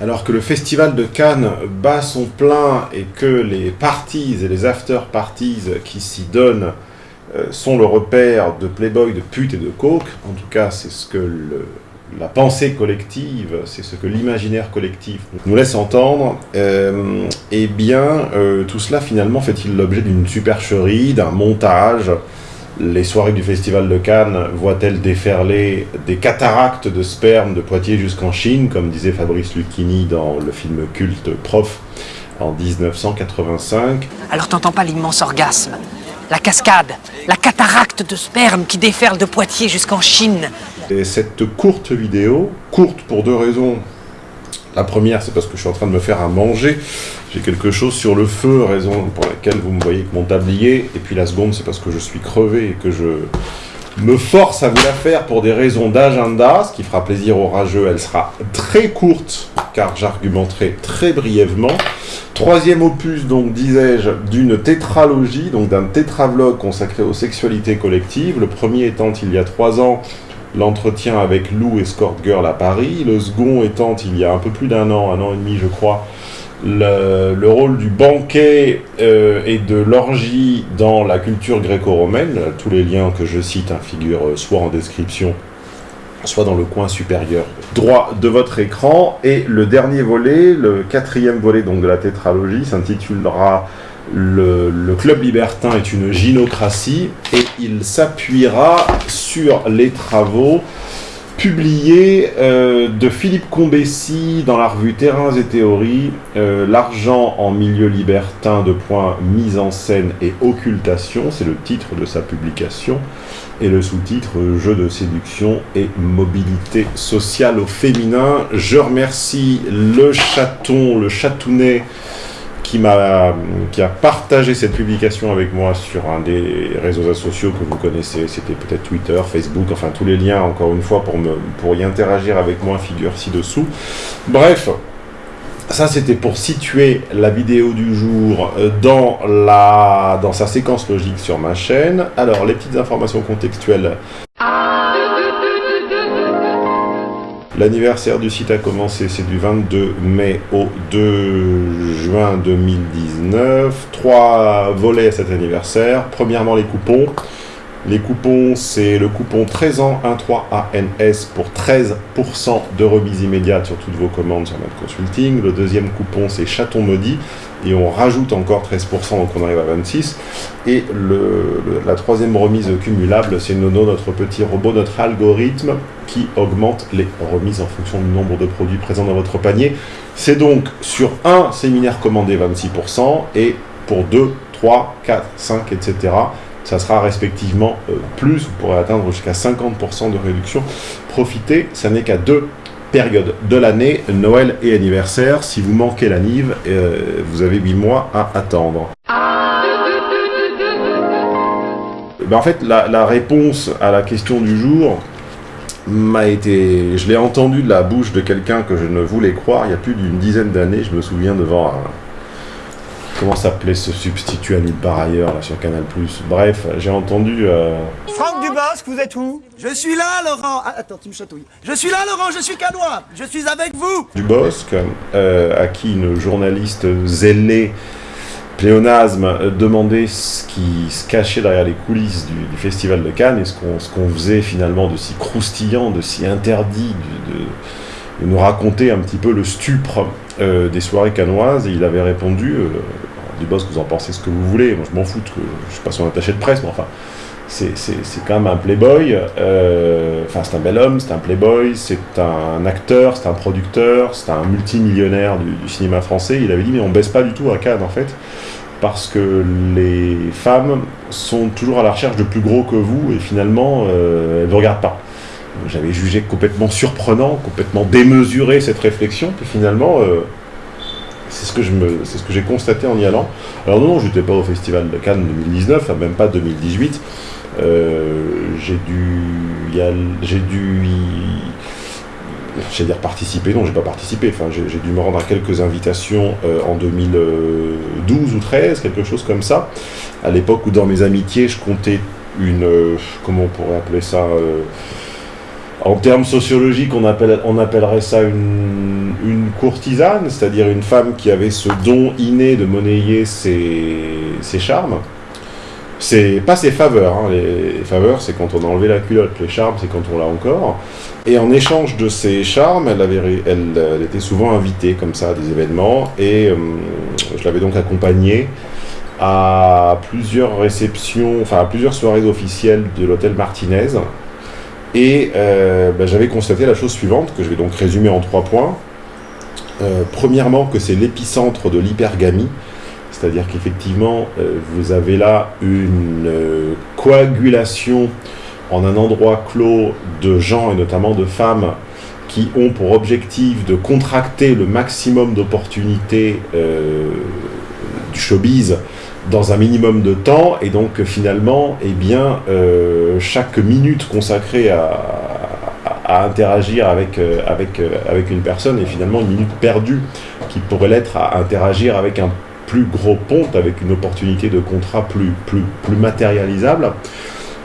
Alors que le festival de Cannes bat son plein et que les parties et les after-parties qui s'y donnent euh, sont le repère de playboy, de pute et de coke, en tout cas c'est ce que la pensée collective, c'est ce que l'imaginaire collectif nous laisse entendre, euh, eh bien euh, tout cela finalement fait-il l'objet d'une supercherie, d'un montage, les soirées du Festival de Cannes voient-elles déferler des cataractes de sperme de Poitiers jusqu'en Chine, comme disait Fabrice Lucchini dans le film culte Prof en 1985 Alors t'entends pas l'immense orgasme La cascade La cataracte de sperme qui déferle de Poitiers jusqu'en Chine. Et cette courte vidéo, courte pour deux raisons, la première, c'est parce que je suis en train de me faire à manger. Quelque chose sur le feu, raison pour laquelle vous me voyez que mon tablier. Et puis la seconde, c'est parce que je suis crevé et que je me force à vous la faire pour des raisons d'agenda, ce qui fera plaisir aux rageux. Elle sera très courte, car j'argumenterai très brièvement. Troisième opus, donc, disais-je, d'une tétralogie, donc d'un tétravlog consacré aux sexualités collectives. Le premier étant il y a trois ans l'entretien avec Lou Escort Girl à Paris, le second étant il y a un peu plus d'un an, un an et demi je crois, le, rôle du banquet euh, et de l'orgie dans la culture gréco-romaine, tous les liens que je cite hein, figurent soit en description, soit dans le coin supérieur. Droit de votre écran, et le dernier volet, le quatrième volet de la tétralogie, s'intitulera le, club libertin est une gynocratie et il s'appuiera sur les travaux publiés euh, de Philippe Combessi dans la revue Terrains et Théories, euh, L'argent en milieu libertin de points mise en scène et occultation, c'est le titre de sa publication, et le sous-titre Jeu de séduction et mobilité sociale au féminin. Je remercie le chaton, le chatounet, qui, a, qui a partagé cette publication avec moi sur un des réseaux sociaux que vous connaissez, c'était peut-être Twitter, Facebook, enfin tous les liens, encore une fois, pour, me, pour y interagir avec moi, figure ci-dessous. Bref, ça c'était pour situer la vidéo du jour euh, dans, la, dans sa séquence logique sur ma chaîne. Alors, les petites informations contextuelles. L'anniversaire du site a commencé, c'est du 22 mai au 2 juin 2019. Trois volets à cet anniversaire. Premièrement, les coupons. Les coupons, c'est le coupon 13 ans 13 ANS pour 13% de remise immédiate sur toutes vos commandes sur notre consulting. Le deuxième coupon, c'est chaton maudit et on rajoute encore 13%, donc on arrive à 26. Et la troisième remise cumulable, c'est Nono, notre petit robot, notre algorithme qui augmente les remises en fonction du nombre de produits présents dans votre panier. C'est donc sur un séminaire commandé 26% et pour 2, 3, 4, 5, etc. Ça sera respectivement euh, plus, vous pourrez atteindre jusqu'à 50% de réduction. Profitez, ça n'est qu'à deux période de l'année, Noël et anniversaire. Si vous manquez la Nive, euh, vous avez 8 mois à attendre. Ben en fait, la, réponse à la question du jour m'a été... Je l'ai entendu de la bouche de quelqu'un que je ne voulais croire il y a plus d'une dizaine d'années. Je me souviens devant un, Comment s'appelait ce substitut à par ailleurs là, sur Canal+. Bref, j'ai entendu... Euh... Franck Dubosc, vous êtes où? Je suis là, Laurent ah, Attends, tu me chatouilles. Je suis là, Laurent, je suis canois Je suis avec vous Dubosc, euh, à qui une journaliste zélée pléonasme demandait ce qui se cachait derrière les coulisses du, Festival de Cannes et ce qu'on faisait finalement de si croustillant, de si interdit, de, de, nous raconter un petit peu le stupre euh, des soirées canoises. Et il avait répondu euh, du boss, vous en pensez ce que vous voulez, moi je m'en fous, que je suis pas son attaché de presse, mais enfin, c'est quand même un playboy, euh, enfin c'est un bel homme, c'est un playboy, c'est un acteur, c'est un producteur, c'est un multimillionnaire du, du, cinéma français, il avait dit mais on baisse pas du tout à Cannes en fait, parce que les femmes sont toujours à la recherche de plus gros que vous et finalement elles ne vous regardent pas. J'avais jugé complètement surprenant, complètement démesuré cette réflexion, puis finalement, euh, c'est ce que j'ai constaté en y allant. Alors non, je n'étais pas au Festival de Cannes 2019, même pas 2018. Euh, j'ai dû, j'ai dû dire participer, non j'ai pas participé, enfin j'ai dû me rendre à quelques invitations euh, en 2012 ou 13, quelque chose comme ça, à l'époque où dans mes amitiés je comptais une, comment on pourrait appeler ça, en termes sociologiques, on, appelle, on appellerait ça une, courtisane, c'est-à-dire une femme qui avait ce don inné de monnayer ses, ses charmes. C'est pas ses faveurs, hein. les, faveurs c'est quand on a enlevé la culotte, les charmes c'est quand on l'a encore. Et en échange de ces charmes, elle, avait, elle, était souvent invitée comme ça à des événements, et euh, je l'avais donc accompagnée à plusieurs réceptions, enfin à plusieurs soirées officielles de l'hôtel Martinez, et euh, ben, j'avais constaté la chose suivante, que je vais donc résumer en trois points. Euh, premièrement, que c'est l'épicentre de l'hypergamie, c'est-à-dire qu'effectivement, euh, vous avez là une coagulation en un endroit clos de gens, et notamment de femmes, qui ont pour objectif de contracter le maximum d'opportunités du showbiz dans un minimum de temps, et donc finalement, eh bien, euh, chaque minute consacrée à, interagir avec, euh, avec, euh, une personne est finalement une minute perdue qui pourrait l'être à interagir avec un plus gros ponte, avec une opportunité de contrat plus, plus, plus matérialisable.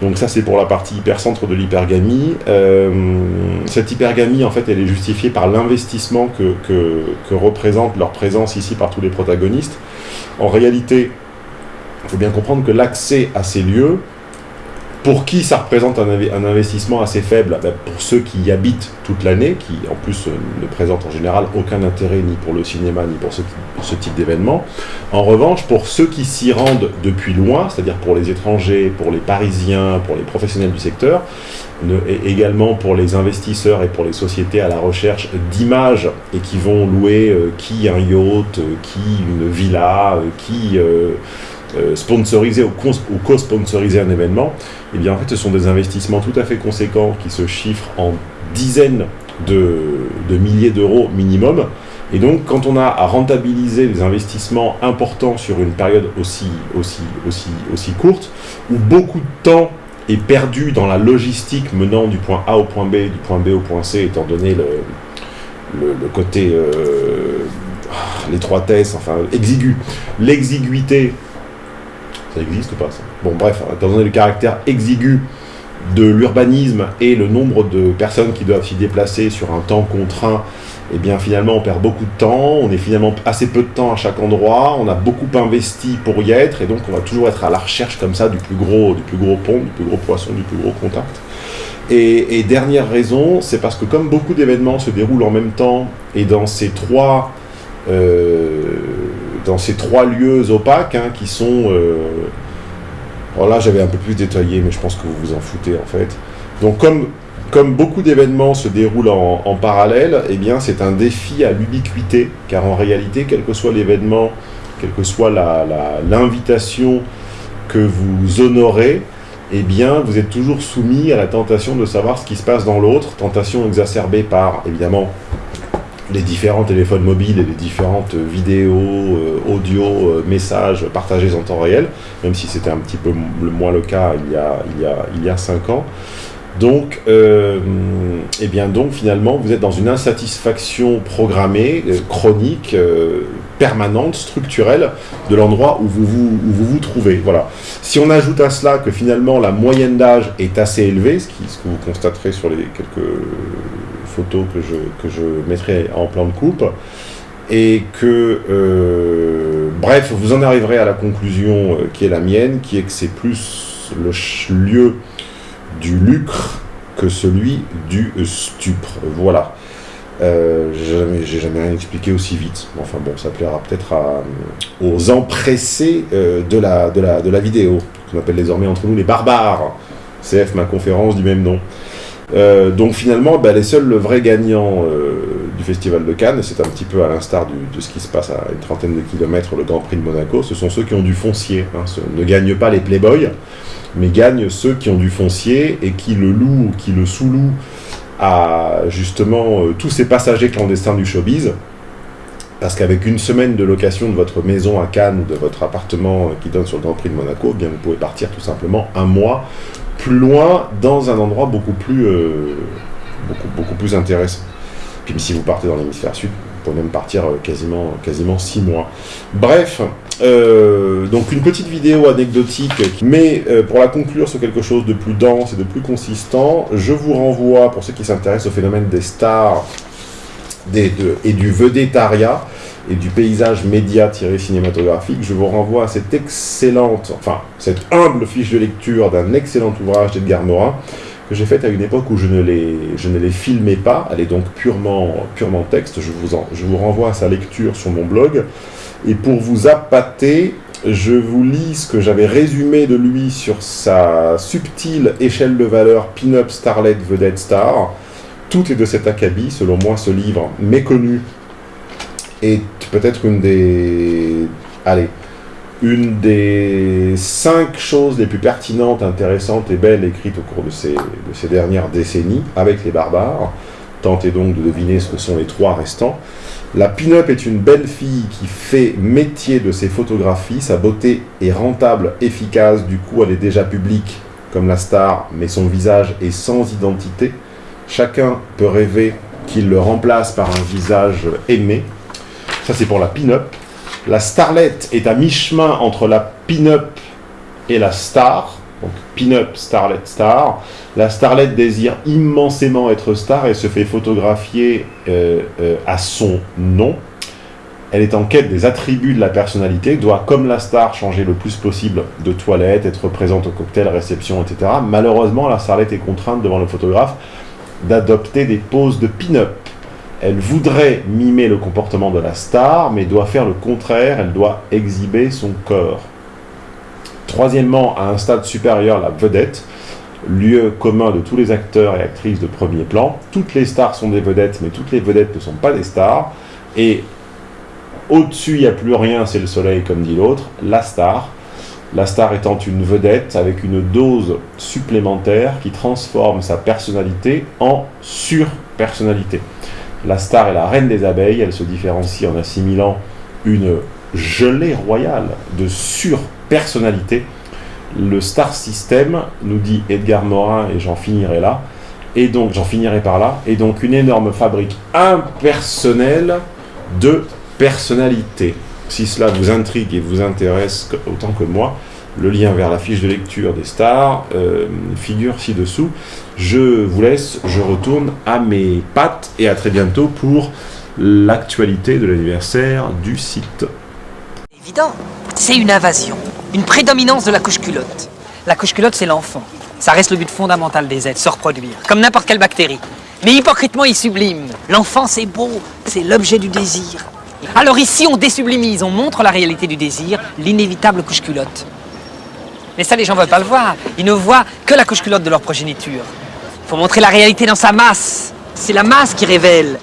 Donc ça c'est pour la partie hypercentre de l'hypergamie. cette hypergamie en fait elle est justifiée par l'investissement que, que représente leur présence ici par tous les protagonistes. En réalité, il faut bien comprendre que l'accès à ces lieux, pour qui ça représente un, investissement assez faible ben, Pour ceux qui y habitent toute l'année, qui en plus euh, ne présentent en général aucun intérêt ni pour le cinéma ni pour ce, type d'événement. En revanche, pour ceux qui s'y rendent depuis loin, c'est-à-dire pour les étrangers, pour les Parisiens, pour les professionnels du secteur, et également pour les investisseurs et pour les sociétés à la recherche d'images et qui vont louer euh, qui un yacht, euh, qui une villa, qui sponsoriser ou co-sponsoriser un événement, eh bien en fait ce sont des investissements tout à fait conséquents qui se chiffrent en dizaines de, milliers d'euros minimum. Et donc quand on a à rentabiliser des investissements importants sur une période aussi, aussi, aussi, aussi courte, où beaucoup de temps est perdu dans la logistique menant du point A au point B, du point B au point C, étant donné le, le, côté euh, l'étroitesse, enfin exigu, l'exiguïté existe ou pas ça? Bon bref, étant donné le caractère exigu de l'urbanisme et le nombre de personnes qui doivent s'y déplacer sur un temps contraint, eh bien finalement on perd beaucoup de temps, on est finalement assez peu de temps à chaque endroit, on a beaucoup investi pour y être, et donc on va toujours être à la recherche comme ça du plus gros, du plus gros pont, du plus gros poisson, du plus gros contact. Et, dernière raison, c'est parce que comme beaucoup d'événements se déroulent en même temps, et dans ces trois... Euh, dans ces trois lieux opaques hein, qui sont... Euh, là j'avais un peu plus détaillé, mais je pense que vous vous en foutez en fait. Donc comme, comme beaucoup d'événements se déroulent en, parallèle, eh bien c'est un défi à l'ubiquité, car en réalité, quel que soit l'événement, quelle que soit l'invitation que vous honorez, eh bien, vous êtes toujours soumis à la tentation de savoir ce qui se passe dans l'autre, tentation exacerbée par, évidemment, les différents téléphones mobiles et les différentes vidéos, euh, audio, euh, messages partagés en temps réel, même si c'était un petit peu moins le cas il y a, il y a, il y a cinq ans. Donc, euh, eh bien donc finalement, vous êtes dans une insatisfaction programmée, chronique, permanente, structurelle de l'endroit où vous vous, vous trouvez. Voilà. Si on ajoute à cela que finalement la moyenne d'âge est assez élevée, ce que vous constaterez sur les quelques que je, que je mettrai en plan de coupe. Et que, euh, bref, vous en arriverez à la conclusion euh, qui est la mienne, qui est que c'est plus le lieu du lucre que celui du stupre. Voilà. Euh, j'ai jamais, rien expliqué aussi vite. Enfin bon, ça plaira peut-être aux empressés de, la, de, la, de la vidéo, qu'on appelle désormais entre nous les barbares. CF, ma conférence du même nom. Euh, donc finalement, bah, les seuls vrais gagnants euh, du Festival de Cannes, c'est un petit peu à l'instar de ce qui se passe à une trentaine de kilomètres, le Grand Prix de Monaco, ce sont ceux qui ont du foncier. Hein. ne gagnent pas les playboys, mais gagnent ceux qui ont du foncier et qui le louent, qui le sous-louent à justement euh, tous ces passagers clandestins du showbiz. Parce qu'avec une semaine de location de votre maison à Cannes ou de votre appartement qui donne sur le Grand Prix de Monaco, eh bien vous pouvez partir tout simplement un mois loin, dans un endroit beaucoup plus, euh, beaucoup, beaucoup plus intéressant. Puis si vous partez dans l'hémisphère sud, vous pouvez même partir euh, quasiment, quasiment six mois. Bref, euh, donc une petite vidéo anecdotique, mais pour la conclure sur quelque chose de plus dense et de plus consistant, je vous renvoie, pour ceux qui s'intéressent au phénomène des stars, des, de- et du vedettariat et du paysage média-cinématographique, je vous renvoie à cette excellente, enfin, cette humble fiche de lecture d'un excellent ouvrage d'Edgar Morin que j'ai faite à une époque où je ne les, je ne les filmais pas. Elle est donc purement, purement texte. Je vous, en- je vous renvoie à sa lecture sur mon blog. Et pour vous appâter, je vous lis ce que j'avais résumé de lui sur sa subtile échelle de valeur pin-up starlet vedette star. Tout est de cet acabit, selon moi, ce livre méconnu est peut-être une des... Cinq choses les plus pertinentes, intéressantes et belles écrites au cours de ces, de ces dernières décennies avec les barbares. Tentez donc de deviner ce que sont les trois restants. La pin-up est une belle fille qui fait métier de ses photographies. Sa beauté est rentable, efficace, du coup elle est déjà publique comme la star, mais son visage est sans identité. Chacun peut rêver qu'il le remplace par un visage aimé. Ça c'est pour la pin-up. La starlet est à mi-chemin entre la pin-up et la star. Donc pin-up, starlet, star. La starlet désire immensément être star et se fait photographier euh, euh, à son nom. Elle est en quête des attributs de la personnalité, doit, comme la star, changer le plus possible de toilette, être présente au cocktail, réception, etc. Malheureusement, la starlet est contrainte devant le photographe d'adopter des poses de pin-up. Elle voudrait mimer le comportement de la star, mais doit faire le contraire, elle doit exhiber son corps. Troisièmement, à un stade supérieur, la vedette, lieu commun de tous les acteurs et actrices de premier plan. Toutes les stars sont des vedettes, mais toutes les vedettes ne sont pas des stars. Et au-dessus, il n'y a plus rien, c'est le soleil, comme dit l'autre, la star. La star étant une vedette avec une dose supplémentaire qui transforme sa personnalité en surpersonnalité. La star est la reine des abeilles, elle se différencie en assimilant une gelée royale de surpersonnalité. Le star system, nous dit Edgar Morin, et j'en finirai là, et donc j'en finirai par là, est donc une énorme fabrique impersonnelle de personnalité. Si cela vous intrigue et vous intéresse autant que moi, le lien vers la fiche de lecture des stars euh, figure ci-dessous. Je vous laisse, je retourne à mes pattes et à très bientôt pour l'actualité de l'anniversaire du site. Évident. C'est une invasion. Une prédominance de la couche culotte. La couche culotte, c'est l'enfant. Ça reste le but fondamental des êtres, se reproduire, comme n'importe quelle bactérie. Mais hypocritement, il sublime. L'enfant, c'est beau, c'est l'objet du désir. Alors ici, on désublimise, on montre la réalité du désir, l'inévitable couche culotte. Mais ça, les gens veulent pas le voir. Ils ne voient que la couche culotte de leur progéniture. Faut montrer la réalité dans sa masse. C'est la masse qui révèle.